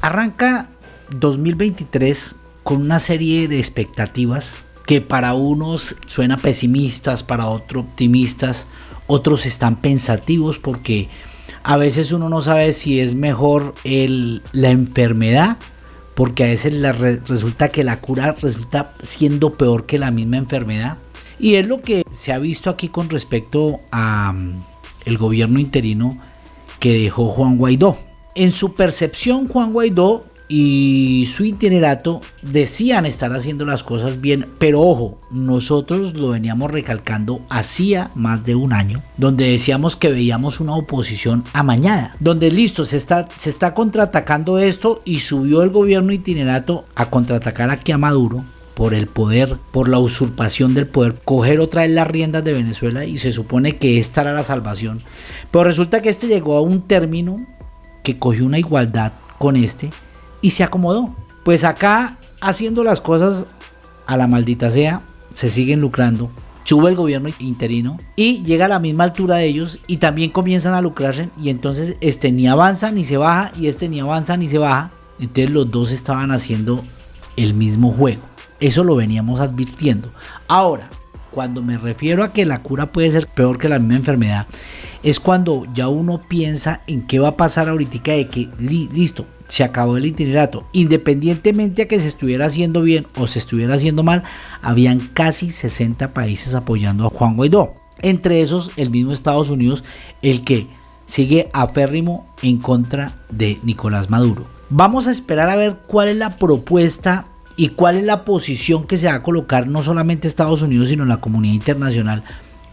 Arranca 2023 con una serie de expectativas que para unos suena pesimistas, para otros optimistas, otros están pensativos porque a veces uno no sabe si es mejor la enfermedad, porque a veces resulta que la cura resulta siendo peor que la misma enfermedad. Y es lo que se ha visto aquí con respecto a mm, el gobierno interino que dejó Juan Guaidó. En su percepción, Juan Guaidó y su itinerato decían estar haciendo las cosas bien, pero ojo, nosotros lo veníamos recalcando hacía más de un año, donde decíamos que veíamos una oposición amañada, donde listo, se está, se está contraatacando esto y subió el gobierno itinerato a contraatacar aquí a Maduro por el poder, por la usurpación del poder, coger otra vez las riendas de Venezuela y se supone que esta era la salvación. Pero resulta que este llegó a un término que cogió una igualdad con este y se acomodó. Pues acá haciendo las cosas a la maldita sea, se siguen lucrando. Sube el gobierno interino y llega a la misma altura de ellos y también comienzan a lucrarse y entonces este ni avanza ni se baja y este ni avanza ni se baja. Entonces los dos estaban haciendo el mismo juego. Eso lo veníamos advirtiendo. Ahora, cuando me refiero a que la cura puede ser peor que la misma enfermedad, es cuando ya uno piensa en qué va a pasar ahorita de que listo, se acabó el itinerato. Independientemente a que se estuviera haciendo bien o se estuviera haciendo mal, habían casi 60 países apoyando a Juan Guaidó. Entre esos, el mismo Estados Unidos, el que sigue aférrimo en contra de Nicolás Maduro. Vamos a esperar a ver cuál es la propuesta y cuál es la posición que se va a colocar no solamente Estados Unidos, sino la comunidad internacional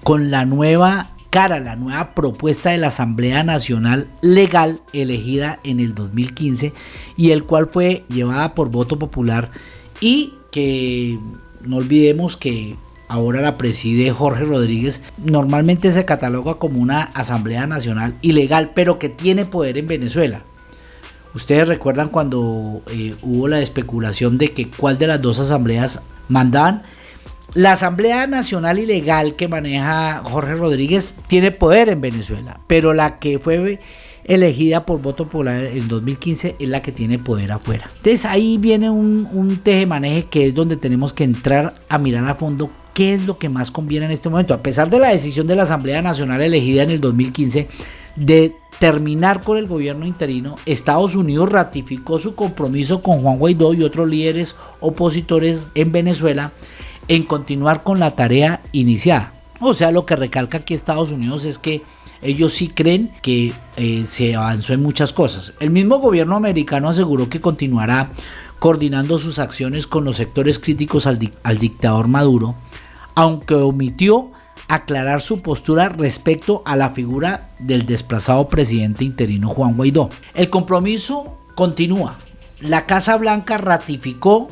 con la nueva cara la nueva propuesta de la Asamblea Nacional Legal elegida en el 2015 y el cual fue llevada por voto popular y que no olvidemos que ahora la preside Jorge Rodríguez, normalmente se cataloga como una Asamblea Nacional ilegal, pero que tiene poder en Venezuela. Ustedes recuerdan cuando eh, hubo la especulación de que cuál de las dos asambleas mandaban la Asamblea Nacional Ilegal que maneja Jorge Rodríguez tiene poder en Venezuela, pero la que fue elegida por voto popular en 2015 es la que tiene poder afuera. Entonces ahí viene un, un teje-maneje que es donde tenemos que entrar a mirar a fondo qué es lo que más conviene en este momento. A pesar de la decisión de la Asamblea Nacional elegida en el 2015 de terminar con el gobierno interino, Estados Unidos ratificó su compromiso con Juan Guaidó y otros líderes opositores en Venezuela en continuar con la tarea iniciada. O sea, lo que recalca aquí Estados Unidos es que ellos sí creen que eh, se avanzó en muchas cosas. El mismo gobierno americano aseguró que continuará coordinando sus acciones con los sectores críticos al, al dictador Maduro, aunque omitió aclarar su postura respecto a la figura del desplazado presidente interino Juan Guaidó. El compromiso continúa. La Casa Blanca ratificó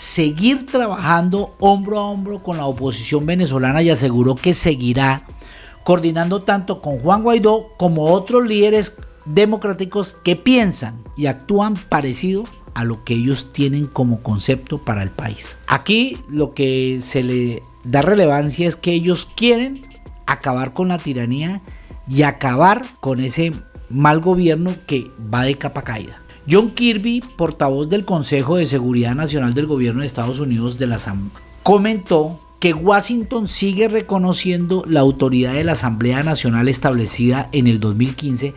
seguir trabajando hombro a hombro con la oposición venezolana y aseguró que seguirá coordinando tanto con Juan Guaidó como otros líderes democráticos que piensan y actúan parecido a lo que ellos tienen como concepto para el país. Aquí lo que se le da relevancia es que ellos quieren acabar con la tiranía y acabar con ese mal gobierno que va de capa caída. John Kirby, portavoz del Consejo de Seguridad Nacional del Gobierno de Estados Unidos de la comentó que Washington sigue reconociendo la autoridad de la Asamblea Nacional establecida en el 2015.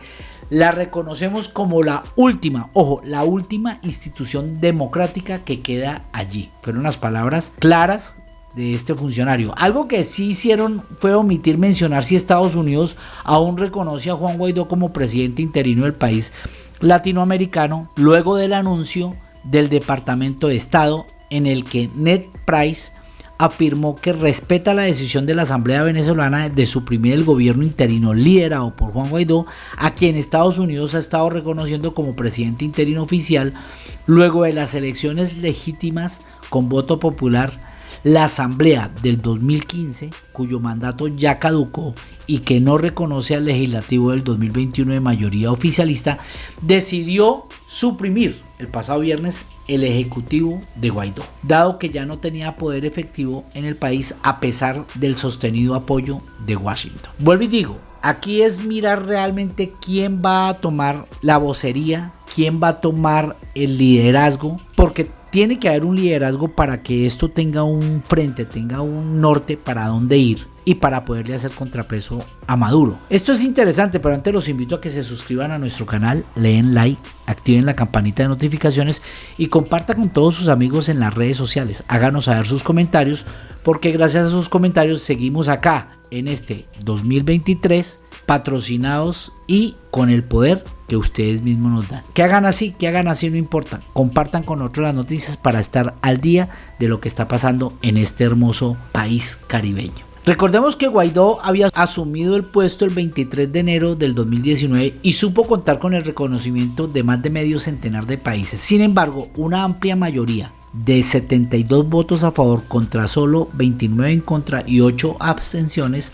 La reconocemos como la última, ojo, la última institución democrática que queda allí. Fueron las palabras claras de este funcionario. Algo que sí hicieron fue omitir mencionar si Estados Unidos aún reconoce a Juan Guaidó como presidente interino del país latinoamericano luego del anuncio del Departamento de Estado en el que Ned Price afirmó que respeta la decisión de la Asamblea Venezolana de suprimir el gobierno interino liderado por Juan Guaidó, a quien Estados Unidos ha estado reconociendo como presidente interino oficial luego de las elecciones legítimas con voto popular la Asamblea del 2015, cuyo mandato ya caducó y que no reconoce al legislativo del 2021 de mayoría oficialista, decidió suprimir el pasado viernes el ejecutivo de Guaidó, dado que ya no tenía poder efectivo en el país a pesar del sostenido apoyo de Washington. Vuelvo y digo, aquí es mirar realmente quién va a tomar la vocería, quién va a tomar el liderazgo, porque tiene que haber un liderazgo para que esto tenga un frente, tenga un norte para dónde ir y para poderle hacer contrapeso a Maduro. Esto es interesante, pero antes los invito a que se suscriban a nuestro canal, leen like, activen la campanita de notificaciones y compartan con todos sus amigos en las redes sociales. Háganos saber sus comentarios porque gracias a sus comentarios seguimos acá en este 2023 patrocinados y con el poder que ustedes mismos nos dan. Que hagan así, que hagan así, no importa. Compartan con otros las noticias para estar al día de lo que está pasando en este hermoso país caribeño. Recordemos que Guaidó había asumido el puesto el 23 de enero del 2019 y supo contar con el reconocimiento de más de medio centenar de países. Sin embargo, una amplia mayoría de 72 votos a favor contra solo 29 en contra y 8 abstenciones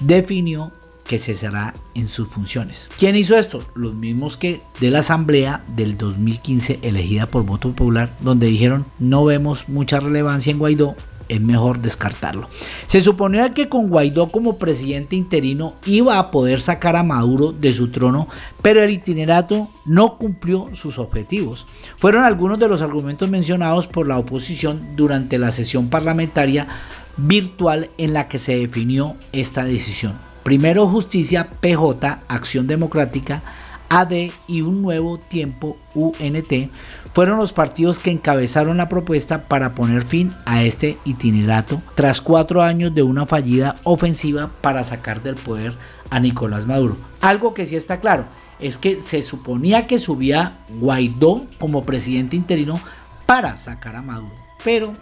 definió que cesará en sus funciones. ¿Quién hizo esto? Los mismos que de la asamblea del 2015 elegida por voto popular, donde dijeron no vemos mucha relevancia en Guaidó, es mejor descartarlo. Se suponía que con Guaidó como presidente interino iba a poder sacar a Maduro de su trono, pero el itinerato no cumplió sus objetivos. Fueron algunos de los argumentos mencionados por la oposición durante la sesión parlamentaria virtual en la que se definió esta decisión. Primero Justicia, PJ, Acción Democrática, AD y Un Nuevo Tiempo, UNT, fueron los partidos que encabezaron la propuesta para poner fin a este itinerato tras cuatro años de una fallida ofensiva para sacar del poder a Nicolás Maduro. Algo que sí está claro es que se suponía que subía Guaidó como presidente interino para sacar a Maduro, pero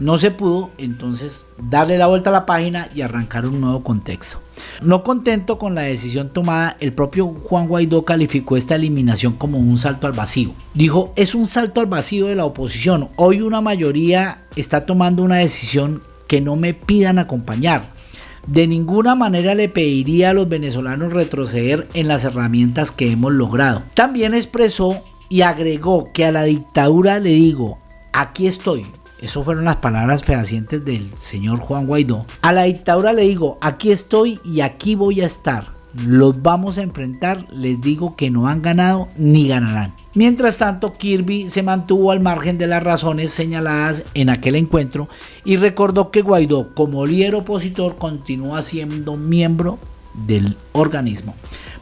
no se pudo entonces darle la vuelta a la página y arrancar un nuevo contexto. No contento con la decisión tomada, el propio Juan Guaidó calificó esta eliminación como un salto al vacío. Dijo, es un salto al vacío de la oposición. Hoy una mayoría está tomando una decisión que no me pidan acompañar. De ninguna manera le pediría a los venezolanos retroceder en las herramientas que hemos logrado. También expresó y agregó que a la dictadura le digo, aquí estoy, eso fueron las palabras fehacientes del señor Juan Guaidó. A la dictadura le digo, aquí estoy y aquí voy a estar. Los vamos a enfrentar, les digo que no han ganado ni ganarán. Mientras tanto, Kirby se mantuvo al margen de las razones señaladas en aquel encuentro y recordó que Guaidó, como líder opositor, continúa siendo miembro del organismo.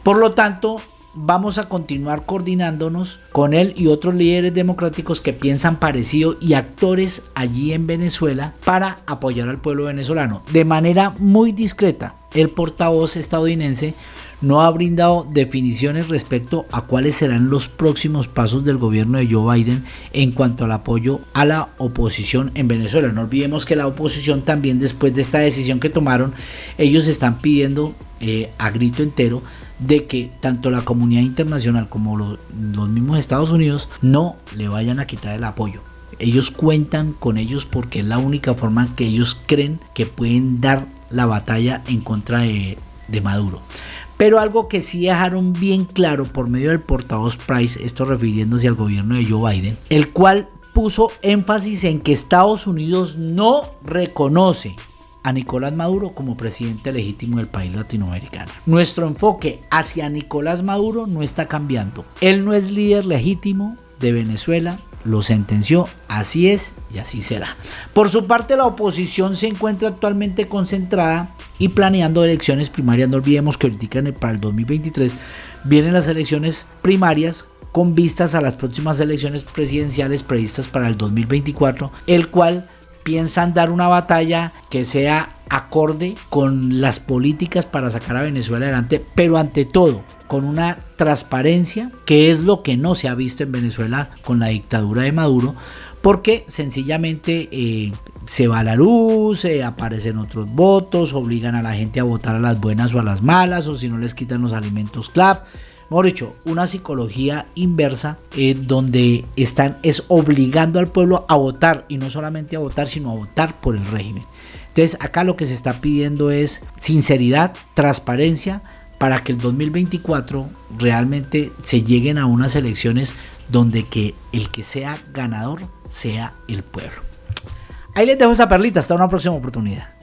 Por lo tanto, vamos a continuar coordinándonos con él y otros líderes democráticos que piensan parecido y actores allí en Venezuela para apoyar al pueblo venezolano. De manera muy discreta, el portavoz estadounidense no ha brindado definiciones respecto a cuáles serán los próximos pasos del gobierno de Joe Biden en cuanto al apoyo a la oposición en Venezuela. No olvidemos que la oposición también después de esta decisión que tomaron, ellos están pidiendo eh, a grito entero de que tanto la comunidad internacional como los mismos Estados Unidos no le vayan a quitar el apoyo. Ellos cuentan con ellos porque es la única forma que ellos creen que pueden dar la batalla en contra de, de Maduro. Pero algo que sí dejaron bien claro por medio del portavoz Price, esto refiriéndose al gobierno de Joe Biden, el cual puso énfasis en que Estados Unidos no reconoce a Nicolás Maduro como presidente legítimo del país latinoamericano. Nuestro enfoque hacia Nicolás Maduro no está cambiando. Él no es líder legítimo de Venezuela, lo sentenció, así es y así será. Por su parte, la oposición se encuentra actualmente concentrada y planeando elecciones primarias. No olvidemos que ahorita para el 2023 vienen las elecciones primarias con vistas a las próximas elecciones presidenciales previstas para el 2024, el cual piensan dar una batalla que sea acorde con las políticas para sacar a Venezuela adelante, pero ante todo con una transparencia que es lo que no se ha visto en Venezuela con la dictadura de Maduro, porque sencillamente eh, se va la luz, aparecen otros votos, obligan a la gente a votar a las buenas o a las malas, o si no les quitan los alimentos CLAP mejor dicho, una psicología inversa eh, donde están es obligando al pueblo a votar y no solamente a votar, sino a votar por el régimen. Entonces acá lo que se está pidiendo es sinceridad, transparencia para que el 2024 realmente se lleguen a unas elecciones donde que el que sea ganador sea el pueblo. Ahí les dejo esa perlita, hasta una próxima oportunidad.